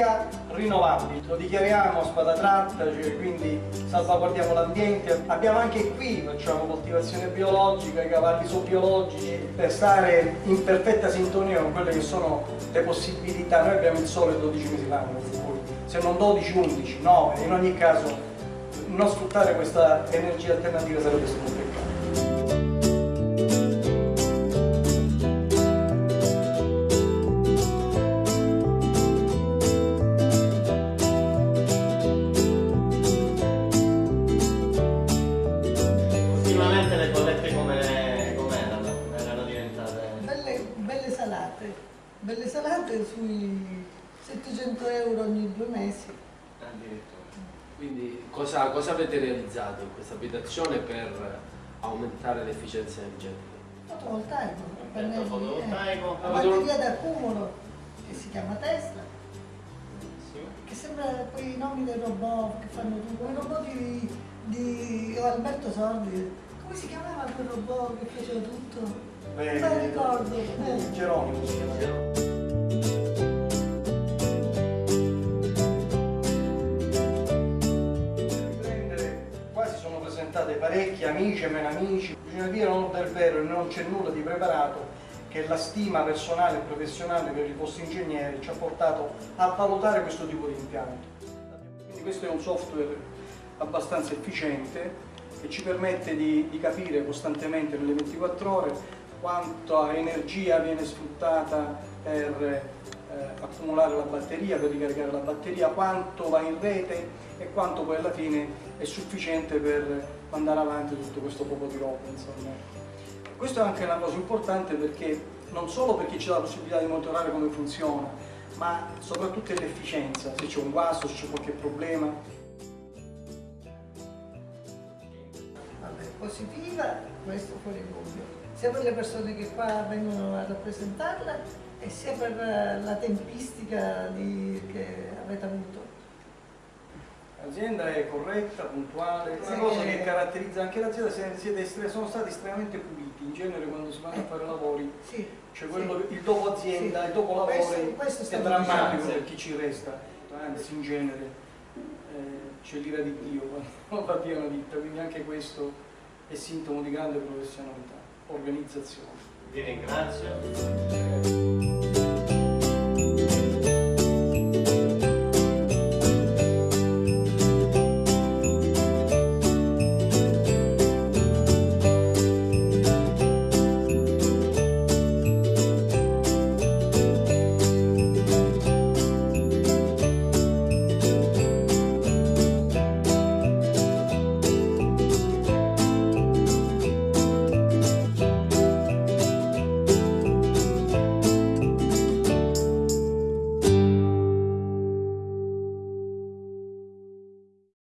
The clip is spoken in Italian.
energia rinnovabile. Lo dichiariamo spada tratta, cioè quindi salvaguardiamo l'ambiente. Abbiamo anche qui, facciamo coltivazione biologica, i cavalli sono biologici, per stare in perfetta sintonia con quelle che sono le possibilità. Noi abbiamo il sole 12 mesi l'anno, se non 12, 11, 9, in ogni caso non sfruttare questa energia alternativa sarebbe stato Ultimamente le bollette come come erano? Erano diventate... Belle, belle salate, belle salate sui 700 euro ogni due mesi. Addirittura. Quindi cosa, cosa avete realizzato in questa abitazione per aumentare l'efficienza energetica? Fotovoltaico, Impianto pannelli, fotovoltaico. eh, la batteria d'accumulo che si chiama Tesla, che sembra quei nomi dei robot che fanno tutto, quei robot di, di Alberto Sordi, come si chiamava quel robot che faceva tutto? Non me lo ricordo. eh. Geronimo si chiama. riprendere, qua si sono presentate parecchi amici e meno amici, bisogna dire non del vero e non c'è nulla di preparato che la stima personale e professionale per i posti ingegneri ci ha portato a valutare questo tipo di impianto. Quindi questo è un software abbastanza efficiente che ci permette di, di capire costantemente nelle 24 ore quanta energia viene sfruttata per eh, accumulare la batteria, per ricaricare la batteria, quanto va in rete e quanto poi alla fine è sufficiente per mandare avanti tutto questo poco di roba. Questo è anche una cosa importante perché non solo perché dà la possibilità di monitorare come funziona, ma soprattutto l'efficienza, se c'è un guasto, se c'è qualche problema. Positiva, questo fuori dubbio, sia per le persone che qua vengono a rappresentarla e sia per eh, la tempistica di- che avete avuto. L'azienda è corretta, puntuale, una Sì. cosa che caratterizza anche l'azienda, sono stati estremamente puliti, in genere quando si vanno a fare lavori, Sì, cioè sì. quello, il dopo azienda, Sì. il dopo Questo- lavori questo è drammatico per chi ci resta, anzi in genere eh, c'è l'ira di Dio quando va via una ditta, quindi anche questo è sintomo di grande professionalità, organizzazione. Vi ringrazio.